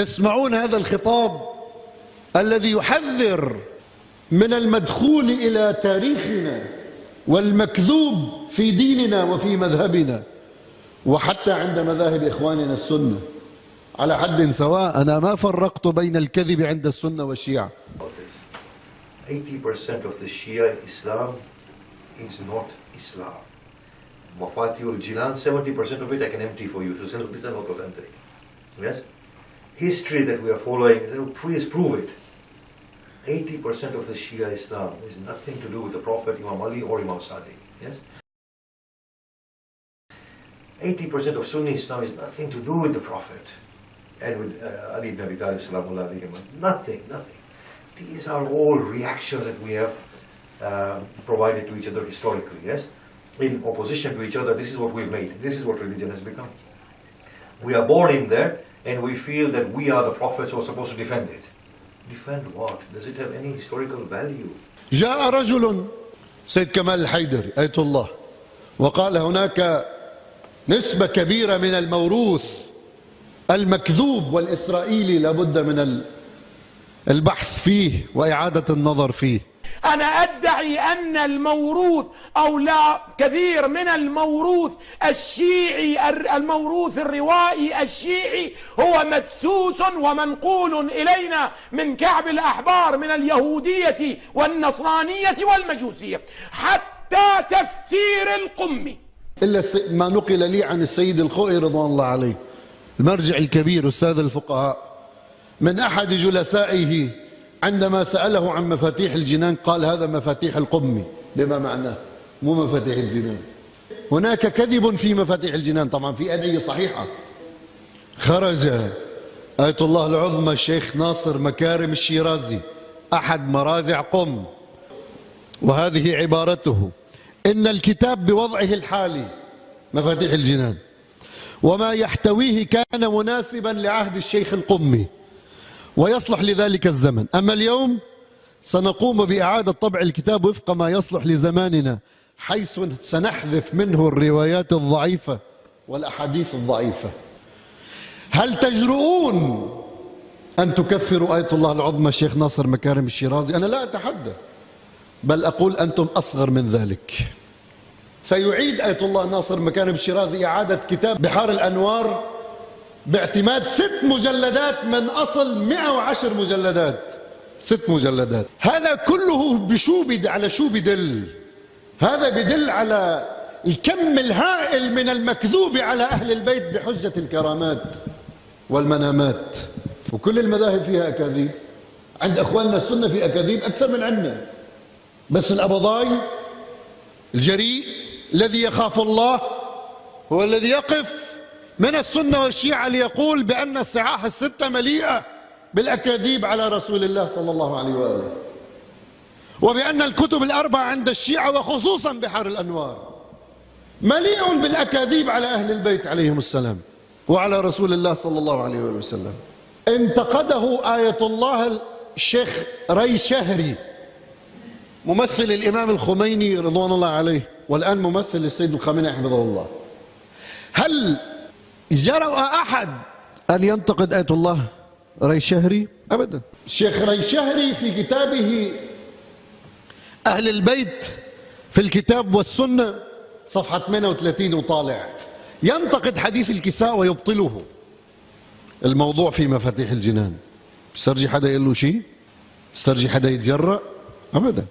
تسمعون هذا الخطاب الذي يحذر من المدخول إلى تاريخنا والمكذوب في ديننا وفي مذهبنا وحتى عند مذاهب إخواننا السنة على حد سواء أنا ما فرقت بين الكذب عند السنة والشيعة 80% of the Shia Islam is not Islam. Mafatiul Jinan, 70% of it I can empty for you. So not authentic. Yes? History that we are following, please prove it. 80% of the Shia Islam is nothing to do with the Prophet Imam Ali or Imam Sadiq. Yes? 80% of Sunni Islam is nothing to do with the Prophet and with uh, Ali ibn Abi Talib. Nothing, nothing. These are all reactions that we have uh, provided to each other historically, yes? In opposition to each other, this is what we've made. This is what religion has become. We are born in there and we feel that we are the prophets who are supposed to defend it. Defend what? Does it have any historical value? جاء رجل سيد كمال الحيدري آية الله وقال هناك نسبة كبيرة من الموروث المكذوب والإسرائيلي لابد من البحث فيه وإعادة النظر فيه أنا أدعي أن الموروث أو لا كثير من الموروث الشيعي الموروث الروائي الشيعي هو مدسوس ومنقول إلينا من كعب الأحبار من اليهودية والنصرانية والمجوسية. حتى تفسير القمي. إلا ما نقل لي عن السيد الخوئي رضوان الله عليه المرجع الكبير أستاذ الفقهاء من أحد جلسائه عندما سأله عن مفاتيح الجنان قال هذا مفاتيح القمي بما معناه؟ مو مفاتيح الجنان. هناك كذب في مفاتيح الجنان. طبعا في أدعية صحيحة. خرج آية الله العظمى الشيخ ناصر مكارم الشيرازي. أحد مراجع قم. وهذه عبارته. إن الكتاب بوضعه الحالي. مفاتيح الجنان. وما يحتويه كان مناسبا لعهد الشيخ القمي. ويصلح لذلك الزمن. أما اليوم سنقوم بإعادة طبع الكتاب وفق ما يصلح لزماننا حيث سنحذف منه الروايات الضعيفة والأحاديث الضعيفة. هل تجرؤون أن تكفروا آية الله العظمى الشيخ ناصر مكارم الشيرازي؟ أنا لا أتحدى بل أقول أنتم أصغر من ذلك. سيعيد آية الله ناصر مكارم الشيرازي إعادة كتاب بحار الأنوار باعتماد ست مجلدات من أصل 110 مجلدات. ست مجلدات. هذا كله بشو بد على شو بدل هذا بدل على الكم الهائل من المكذوب على أهل البيت بحجة الكرامات والمنامات. وكل المذاهب فيها أكاذيب. عند أخواننا السنة في أكاذيب أكثر من عندنا. بس الأبضاي الجريء الذي يخاف الله هو الذي يقف من السنة والشيعة ليقول بأن الصحاح الستة مليئة بالأكاذيب على رسول الله صلى الله عليه وآله. وبأن الكتب الأربعة عند الشيعة وخصوصا بحر الأنوار مليء بالأكاذيب على أهل البيت عليهم السلام وعلى رسول الله صلى الله عليه وآله وسلم. انتقده آية الله الشيخ ري شهري ممثل الإمام الخميني رضوان الله عليه والآن ممثل السيد الخامنئي حفظه الله. هل جرأ أحد أن ينتقد آية الله ري شهري أبدا. الشيخ ري شهري في كتابه أهل البيت في الكتاب والسنة. صفحة 38 وطالع. ينتقد حديث الكساء ويبطله. الموضوع في مفاتيح الجنان. استرجي حدا يقول له شيء؟ استرجي حدا يتجرأ؟ أبدا.